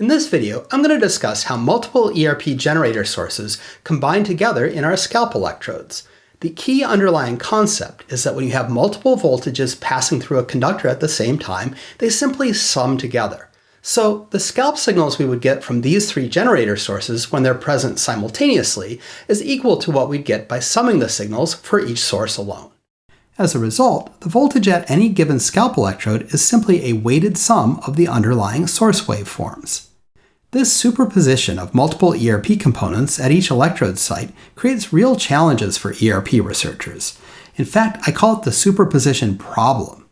In this video, I'm going to discuss how multiple ERP generator sources combine together in our scalp electrodes. The key underlying concept is that when you have multiple voltages passing through a conductor at the same time, they simply sum together. So the scalp signals we would get from these three generator sources when they're present simultaneously is equal to what we'd get by summing the signals for each source alone. As a result, the voltage at any given scalp electrode is simply a weighted sum of the underlying source waveforms. This superposition of multiple ERP components at each electrode site creates real challenges for ERP researchers. In fact, I call it the superposition problem.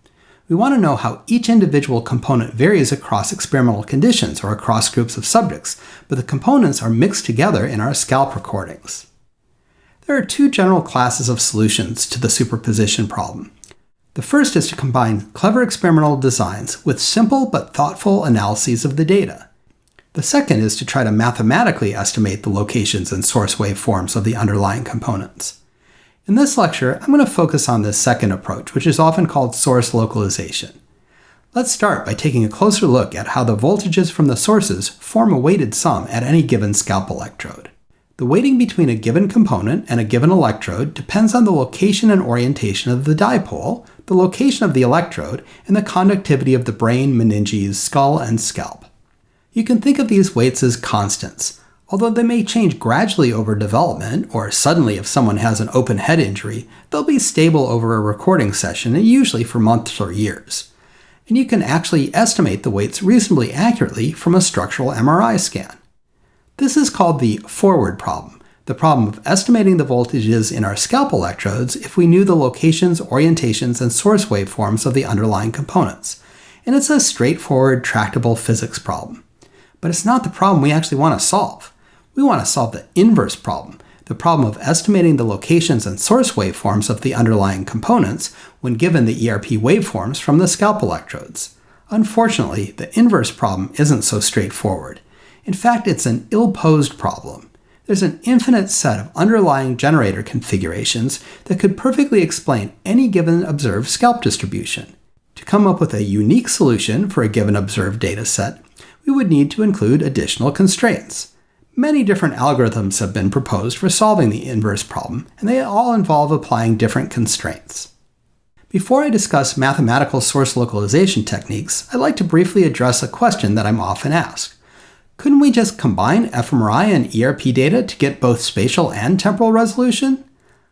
We want to know how each individual component varies across experimental conditions or across groups of subjects, but the components are mixed together in our scalp recordings. There are two general classes of solutions to the superposition problem. The first is to combine clever experimental designs with simple but thoughtful analyses of the data. The second is to try to mathematically estimate the locations and source waveforms of the underlying components. In this lecture, I'm going to focus on this second approach, which is often called source localization. Let's start by taking a closer look at how the voltages from the sources form a weighted sum at any given scalp electrode. The weighting between a given component and a given electrode depends on the location and orientation of the dipole, the location of the electrode, and the conductivity of the brain, meninges, skull, and scalp. You can think of these weights as constants, although they may change gradually over development, or suddenly if someone has an open head injury, they'll be stable over a recording session and usually for months or years. And you can actually estimate the weights reasonably accurately from a structural MRI scan. This is called the forward problem, the problem of estimating the voltages in our scalp electrodes if we knew the locations, orientations, and source waveforms of the underlying components. And it's a straightforward, tractable physics problem. But it's not the problem we actually want to solve. We want to solve the inverse problem, the problem of estimating the locations and source waveforms of the underlying components when given the ERP waveforms from the scalp electrodes. Unfortunately, the inverse problem isn't so straightforward. In fact, it's an ill-posed problem. There's an infinite set of underlying generator configurations that could perfectly explain any given observed scalp distribution. To come up with a unique solution for a given observed data set, we would need to include additional constraints. Many different algorithms have been proposed for solving the inverse problem, and they all involve applying different constraints. Before I discuss mathematical source localization techniques, I'd like to briefly address a question that I'm often asked. Couldn't we just combine fMRI and ERP data to get both spatial and temporal resolution?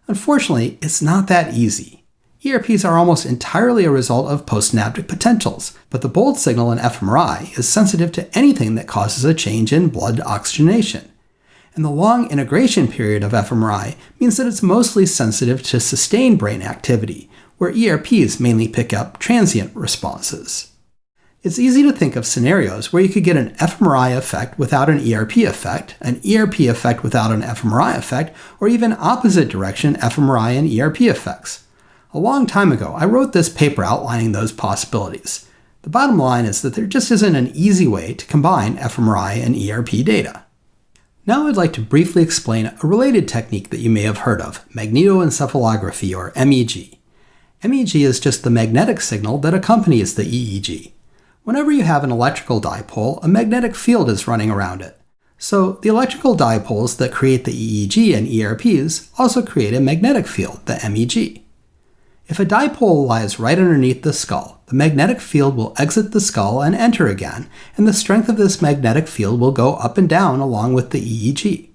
Unfortunately, it's not that easy. ERPs are almost entirely a result of postsynaptic potentials, but the bold signal in fMRI is sensitive to anything that causes a change in blood oxygenation. And the long integration period of fMRI means that it's mostly sensitive to sustained brain activity, where ERPs mainly pick up transient responses. It's easy to think of scenarios where you could get an fMRI effect without an ERP effect, an ERP effect without an fMRI effect, or even opposite direction fMRI and ERP effects. A long time ago, I wrote this paper outlining those possibilities. The bottom line is that there just isn't an easy way to combine fMRI and ERP data. Now I'd like to briefly explain a related technique that you may have heard of, magnetoencephalography or MEG. MEG is just the magnetic signal that accompanies the EEG. Whenever you have an electrical dipole, a magnetic field is running around it. So the electrical dipoles that create the EEG and ERPs also create a magnetic field, the MEG. If a dipole lies right underneath the skull, the magnetic field will exit the skull and enter again, and the strength of this magnetic field will go up and down along with the EEG.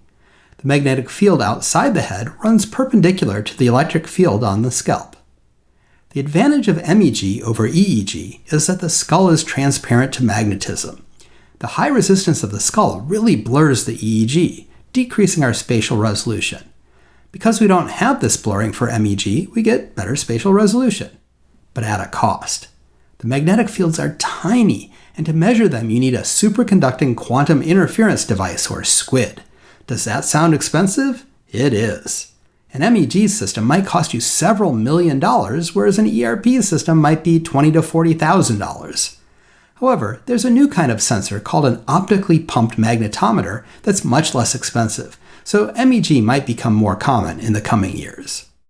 The magnetic field outside the head runs perpendicular to the electric field on the scalp. The advantage of MEG over EEG is that the skull is transparent to magnetism. The high resistance of the skull really blurs the EEG, decreasing our spatial resolution. Because we don't have this blurring for MEG, we get better spatial resolution, but at a cost. The magnetic fields are tiny, and to measure them you need a superconducting quantum interference device, or SQUID. Does that sound expensive? It is. An MEG system might cost you several million dollars, whereas an ERP system might be twenty to $40,000. However, there's a new kind of sensor called an optically pumped magnetometer that's much less expensive, so MEG might become more common in the coming years.